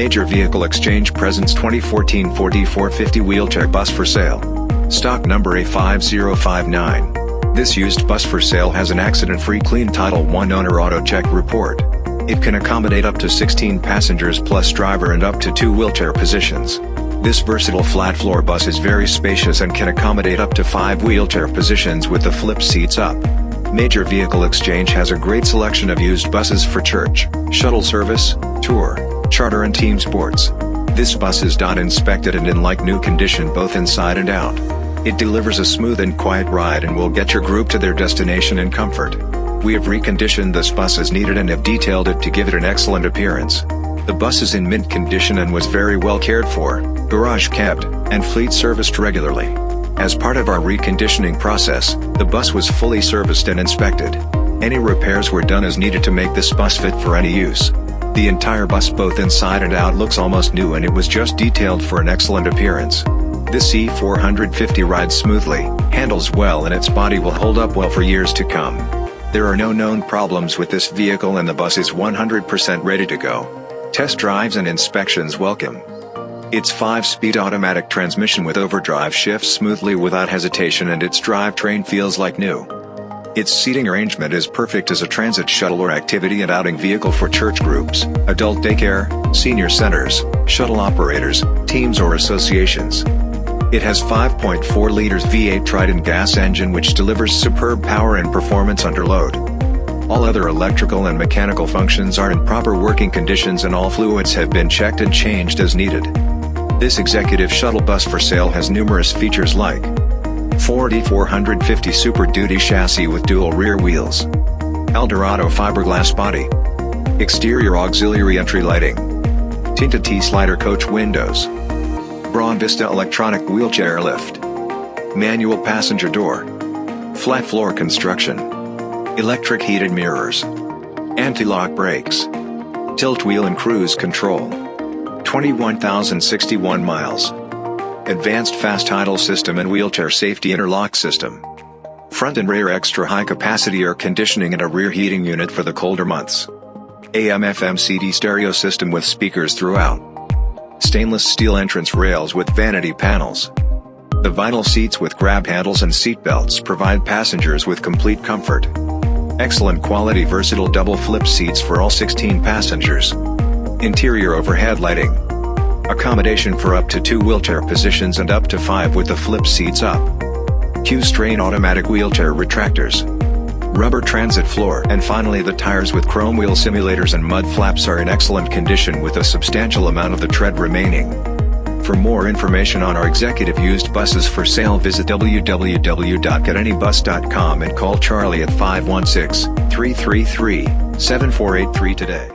Major Vehicle Exchange presents 2014 Ford E450 wheelchair bus for sale. Stock number A5059. This used bus for sale has an accident-free clean Title I owner auto check report. It can accommodate up to 16 passengers plus driver and up to two wheelchair positions. This versatile flat floor bus is very spacious and can accommodate up to 5 wheelchair positions with the flip seats up. Major Vehicle Exchange has a great selection of used buses for church, shuttle service, tour, charter and team sports. This bus is dot inspected and in like new condition both inside and out. It delivers a smooth and quiet ride and will get your group to their destination in comfort. We have reconditioned this bus as needed and have detailed it to give it an excellent appearance. The bus is in mint condition and was very well cared for, garage kept, and fleet serviced regularly. As part of our reconditioning process, the bus was fully serviced and inspected. Any repairs were done as needed to make this bus fit for any use. The entire bus both inside and out looks almost new and it was just detailed for an excellent appearance. This E450 rides smoothly, handles well and its body will hold up well for years to come. There are no known problems with this vehicle and the bus is 100% ready to go. Test drives and inspections welcome. Its 5-speed automatic transmission with overdrive shifts smoothly without hesitation and its drivetrain feels like new. Its seating arrangement is perfect as a transit shuttle or activity and outing vehicle for church groups, adult daycare, senior centers, shuttle operators, teams or associations. It has 5.4 liters V8 Triton gas engine which delivers superb power and performance under load. All other electrical and mechanical functions are in proper working conditions and all fluids have been checked and changed as needed. This executive shuttle bus for sale has numerous features like Ford E450 Super Duty chassis with dual rear wheels, Eldorado fiberglass body, exterior auxiliary entry lighting, tinted T-slider coach windows, Braun Vista electronic wheelchair lift, manual passenger door, flat floor construction, electric heated mirrors, anti-lock brakes, tilt wheel and cruise control, 21,061 miles, advanced fast idle system and wheelchair safety interlock system, front and rear extra high capacity air conditioning and a rear heating unit for the colder months, AM FM CD stereo system with speakers throughout, stainless steel entrance rails with vanity panels, the vinyl seats with grab handles and seat belts provide passengers with complete comfort. Excellent quality versatile double flip seats for all 16 passengers. Interior overhead lighting. Accommodation for up to two wheelchair positions and up to five with the flip seats up. Q'Straint automatic wheelchair retractors. Rubber transit floor and finally the tires with chrome wheel simulators and mud flaps are in excellent condition with a substantial amount of the tread remaining. For more information on our executive used buses for sale visit www.getanybus.com and call Charlie at 516-333-7483 today.